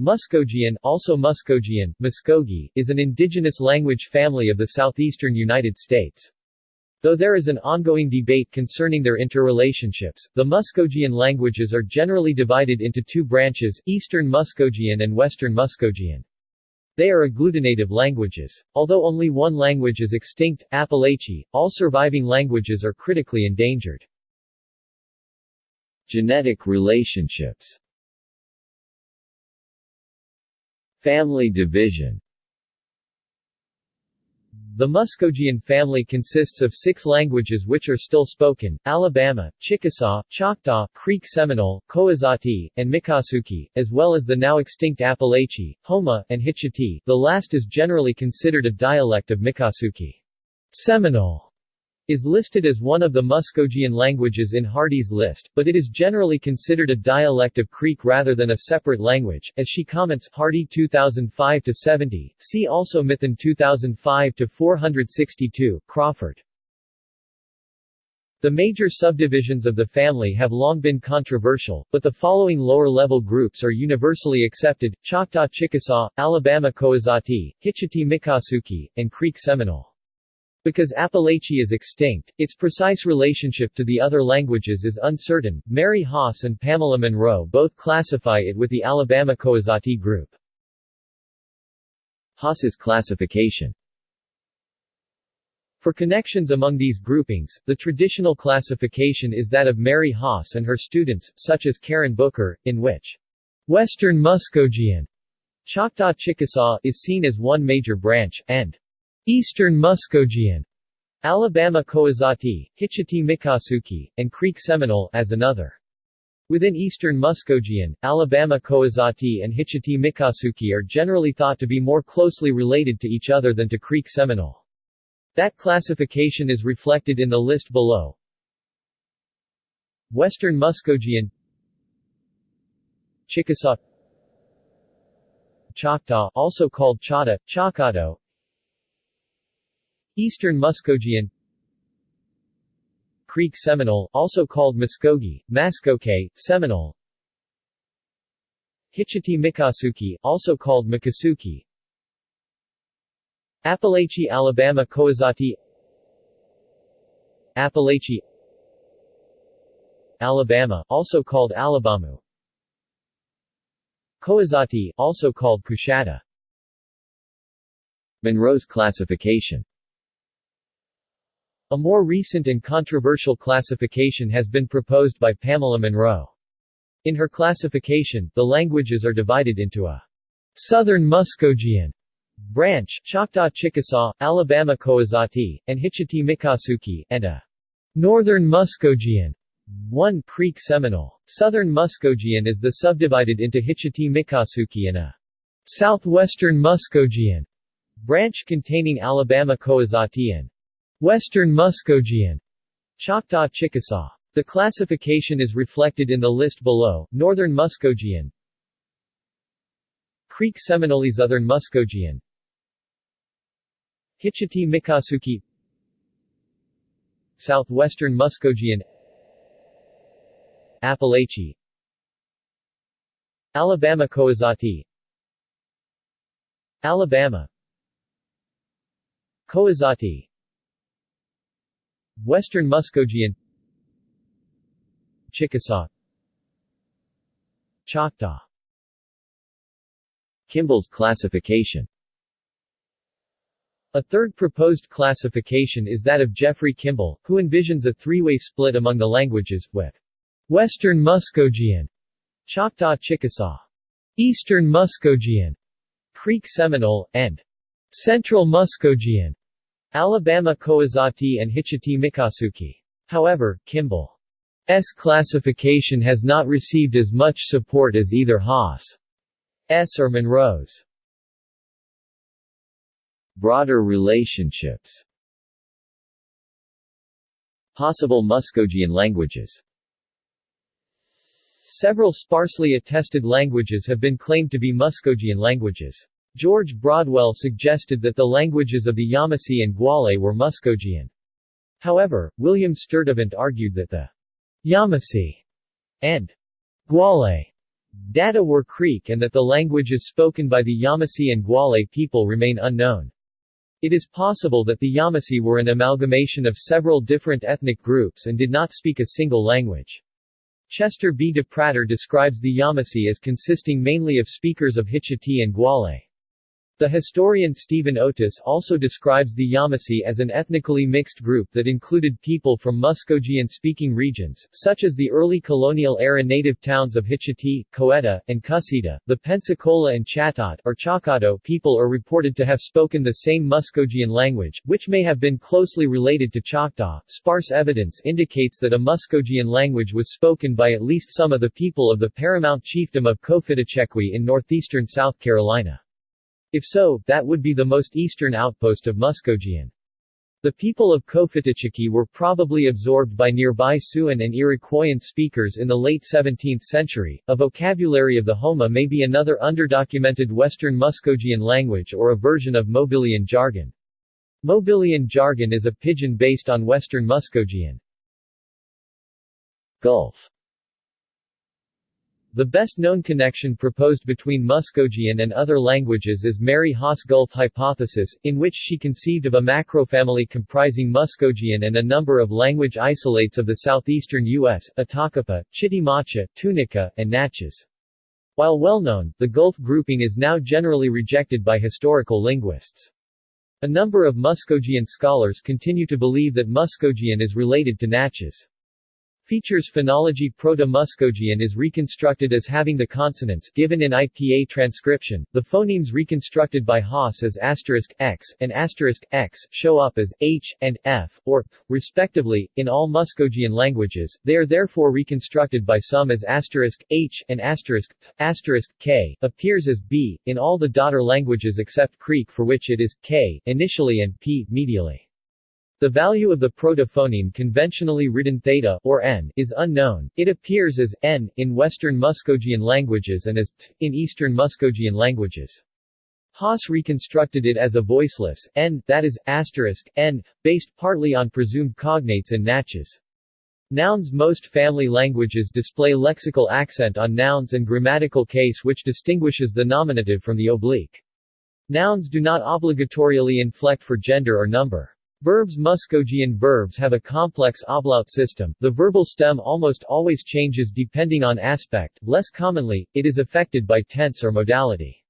Muskogean, also Muskogean, Muskogee, is an indigenous language family of the southeastern United States. Though there is an ongoing debate concerning their interrelationships, the Muskogean languages are generally divided into two branches, Eastern Muskogean and Western Muskogean. They are agglutinative languages. Although only one language is extinct, Apalachee, all surviving languages are critically endangered. Genetic relationships Family division. The Muskogean family consists of six languages which are still spoken, Alabama, Chickasaw, Choctaw, Creek Seminole, Koasati, and Miccosukee, as well as the now extinct Apalachee, Houma, and Hitchiti the last is generally considered a dialect of Miccosukee. Seminole is listed as one of the Muskogean languages in Hardy's list, but it is generally considered a dialect of Creek rather than a separate language, as she comments Hardy 2005-70, see also Mithun 2005-462, Crawford. The major subdivisions of the family have long been controversial, but the following lower-level groups are universally accepted, Choctaw Chickasaw, Alabama Koasati, Hitchiti Miccosukee, and Creek Seminole. Because Apalachee is extinct, its precise relationship to the other languages is uncertain. Mary Haas and Pamela Monroe both classify it with the Alabama Koasati group. Haas's classification For connections among these groupings, the traditional classification is that of Mary Haas and her students, such as Karen Booker, in which Western Muskogean Choctaw Chickasaw is seen as one major branch, and Eastern Muskogean, Alabama Koasati, Hitchiti Mikasuki, and Creek Seminole as another. Within Eastern Muskogean, Alabama Koasati and Hitchiti Mikasuki are generally thought to be more closely related to each other than to Creek Seminole. That classification is reflected in the list below. Western Muskogean Chickasaw Choctaw also called Chata, Chocado Eastern Muskogean Creek Seminole, also called Muskogee, Maskoke, Seminole. Hitchiti Miccosukee, also called Mikasuki Apalachee Alabama Koasati Apalachee Alabama, also called Alabamu. Koasati, also called Coushatta Monroe's classification a more recent and controversial classification has been proposed by Pamela Monroe. In her classification, the languages are divided into a Southern Muskogean branch, Choctaw Chickasaw, Alabama Koasati, and Hitchiti Miccosukee, and a Northern Muskogean 1 Creek Seminole. Southern Muskogean is the subdivided into Hitchiti Miccosukee and a Southwestern Muskogean branch containing Alabama Koasati and Western Muskogean, Choctaw Chickasaw. The classification is reflected in the list below, Northern Muskogean. Creek Seminole Southern Muskogean. Hitchiti Mikasuki Southwestern Muskogean. Apalachee Alabama Koasati Alabama. Koasati Western Muskogean Chickasaw. Choctaw. Kimball's classification. A third proposed classification is that of Geoffrey Kimball, who envisions a three-way split among the languages, with Western Muskogean, Choctaw Chickasaw, Eastern Muskogean, Creek Seminole, and Central Muskogean. Alabama Koasati and Hitchiti Mikasuki. However, Kimball's classification has not received as much support as either Haas's or Monroe's. Broader relationships Possible Muskogean languages Several sparsely attested languages have been claimed to be Muskogean languages. George Broadwell suggested that the languages of the Yamasee and Guale were Muskogean. However, William Sturtevant argued that the Yamasee and Guale Data were Creek and that the languages spoken by the Yamasee and Guale people remain unknown. It is possible that the Yamasee were an amalgamation of several different ethnic groups and did not speak a single language. Chester B. DePratter describes the Yamasee as consisting mainly of speakers of Hitchiti and Guale. The historian Steven Oatis also describes the Yamasee as an ethnically mixed group that included people from Muskogean-speaking regions, such as the early colonial-era native towns of Hitchiti, Coweta, and Cusseta. The Pensacola and Chatot or Chakato people are reported to have spoken the same Muskogean language, which may have been closely related to Choctaw. Sparse evidence indicates that a Muskogean language was spoken by at least some of the people of the paramount chiefdom of Cofitachequi in northeastern South Carolina. If so, that would be the most eastern outpost of Muskogean. The people of Cofitachequi were probably absorbed by nearby Siouan and Iroquoian speakers in the late 17th century. A vocabulary of the Houma may be another underdocumented Western Muskogean language or a version of Mobilian jargon. Mobilian jargon is a pidgin based on Western Muskogean. Gulf the best-known connection proposed between Muskogean and other languages is Mary Haas Gulf hypothesis, in which she conceived of a macrofamily comprising Muskogean and a number of language isolates of the southeastern U.S., Atakapa, Chitimacha, Tunica, and Natchez. While well known, the Gulf grouping is now generally rejected by historical linguists. A number of Muskogean scholars continue to believe that Muskogean is related to Natchez. Features phonology Proto-Muskogean is reconstructed as having the consonants given in IPA transcription, the phonemes reconstructed by Haas as asterisk x and asterisk x show up as h and f, or p, respectively, in all Muskogean languages, they are therefore reconstructed by some as asterisk h and asterisk p, asterisk k, appears as b, in all the daughter languages except Creek for which it is k, initially and p, medially. The value of the protophoneme conventionally written theta or n is unknown. It appears as n in Western Muskogean languages and as t in Eastern Muskogean languages. Haas reconstructed it as a voiceless n, that is, asterisk, n, based partly on presumed cognates and Natchez. Nouns Most family languages display lexical accent on nouns and grammatical case which distinguishes the nominative from the oblique. Nouns do not obligatorially inflect for gender or number. Verbs Muskogean verbs have a complex ablaut system, the verbal stem almost always changes depending on aspect, less commonly, it is affected by tense or modality.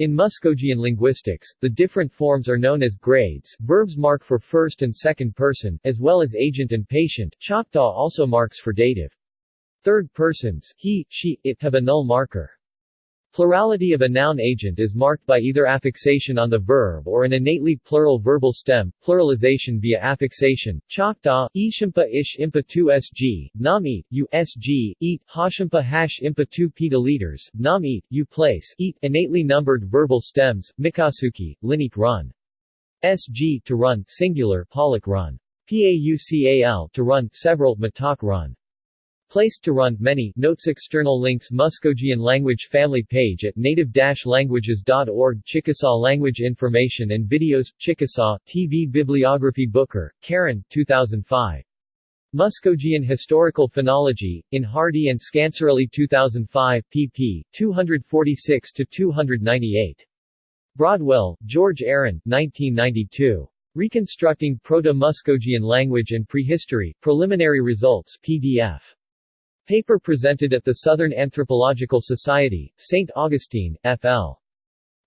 In Muskogean linguistics, the different forms are known as grades, verbs mark for first and second person, as well as agent and patient, Choctaw also marks for dative. Third persons, he, she, it have a null marker. Plurality of a noun agent is marked by either affixation on the verb or an innately plural verbal stem, pluralization via affixation. Choctaw, ishimpa ish impa 2 sg, nam eat, u sg, eat, hashimpa hash impa 2 pedaliters, nam eat, u place, eat, innately numbered verbal stems, mikasuki, linik run. Sg to run, singular, pollock run. Paucal to run, several, matak run. Placed to run many notes external links Muskogean language family page at native-languages.org Chickasaw language information and videos Chickasaw TV bibliography Booker, Karen 2005 Muskogean Historical Phonology, in Hardy and Scancarelli 2005, pp. 246-298. Broadwell, George Aaron, 1992. Reconstructing Proto-Muskogean Language and Prehistory, Preliminary Results PDF. Paper presented at the Southern Anthropological Society, St. Augustine, FL.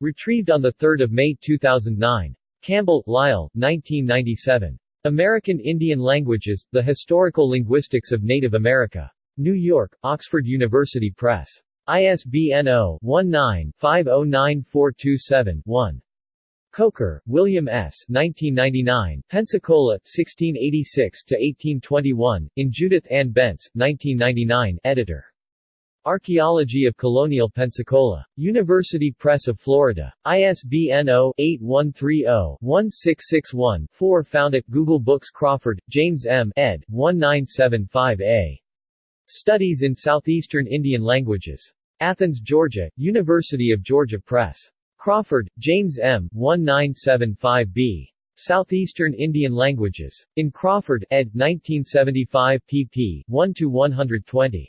Retrieved on 3 May 2009. Campbell, Lyle, 1997. American Indian Languages, The Historical Linguistics of Native America. New York, Oxford University Press. ISBN 0-19-509427-1. Coker, William S. 1999, Pensacola, 1686-1821, in Judith Ann Bense, 1999, editor. Archaeology of Colonial Pensacola. University Press of Florida. ISBN 0-8130-1661-4 Found at Google Books Crawford, James M. ed. 1975a. Studies in Southeastern Indian Languages. Athens, Georgia, University of Georgia Press. Crawford, James M. 1975b. Southeastern Indian Languages. In Crawford, ed. 1975 pp. 1-120.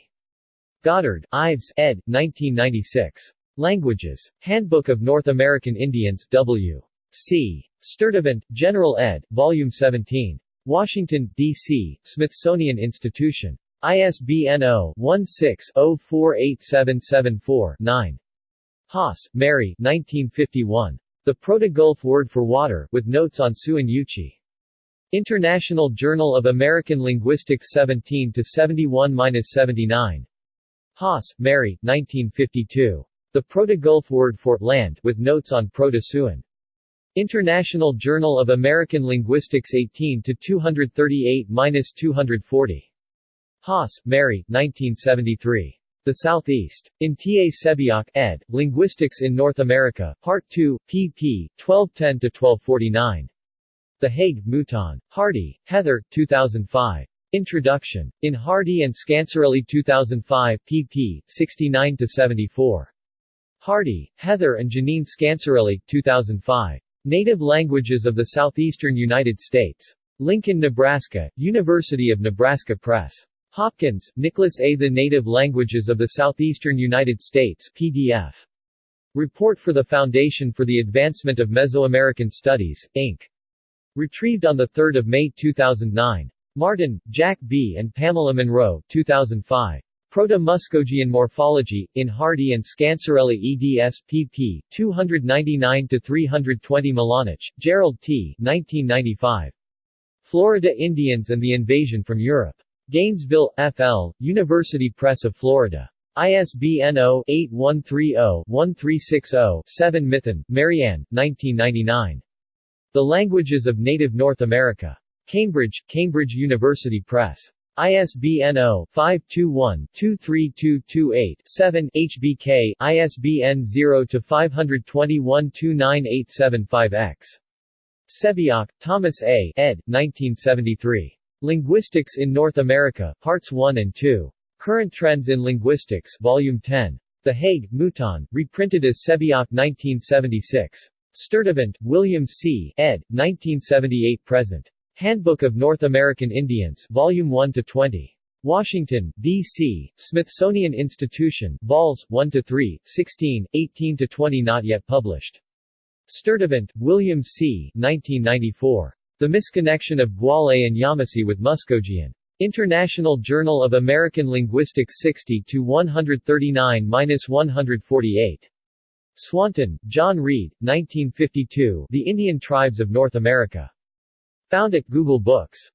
Goddard, Ives, ed. 1996. Languages. Handbook of North American Indians, W. C. Sturtevant, General ed., Volume 17. Washington, D.C., Smithsonian Institution. ISBN 0-16-048774-9. Haas, Mary 1951. The Proto-Gulf Word for Water, with Notes on Siouan-Yuchi. International Journal of American Linguistics 17 to 71-79. Haas, Mary 1952. The Proto-Gulf Word for Land, with Notes on Proto-Siouan. International Journal of American Linguistics 18 to 238-240. Haas, Mary, 1973. The Southeast. In T. A. Sebeok, ed., Linguistics in North America, Part 2, pp. 1210-1249. The Hague, Mouton. Hardy, Heather, 2005. Introduction. In Hardy and Scancarelli 2005, pp. 69-74. Hardy, Heather and Janine Scancarelli, 2005. Native Languages of the Southeastern United States. Lincoln, Nebraska, University of Nebraska Press. Hopkins, Nicholas A. The Native Languages of the Southeastern United States PDF. Report for the Foundation for the Advancement of Mesoamerican Studies, Inc. Retrieved on 3 May 2009. Martin, Jack B. and Pamela Monroe, 2005. Proto-Muskogean Morphology, in Hardy and Scancarelli eds. pp. 299-320 Milanich, Jerald T. 1995. Florida Indians and the Invasion from Europe. Gainesville, FL, University Press of Florida. ISBN 0-8130-1360-7 Mithun, Marianne, 1999. The Languages of Native North America. Cambridge, Cambridge University Press. ISBN 0-521-23228-7 HBK, ISBN 0-521-29875-X. Sebeok, Thomas A. ed. 1973. Linguistics in North America, Parts 1 and 2. Current Trends in Linguistics, Volume 10. The Hague, Mouton, reprinted as Sebeok 1976. Sturtevant, William C., ed., 1978-present. Handbook of North American Indians, Volume 1 to 20. Washington, D.C., Smithsonian Institution, Vols. 1 to 3, 16, 18 to 20, not yet published. Sturtevant, William C., 1994. The Misconnection of Guale and Yamasee with Muskogean. International Journal of American Linguistics 60-139-148. Swanton, John Reed, 1952, The Indian Tribes of North America. Found at Google Books.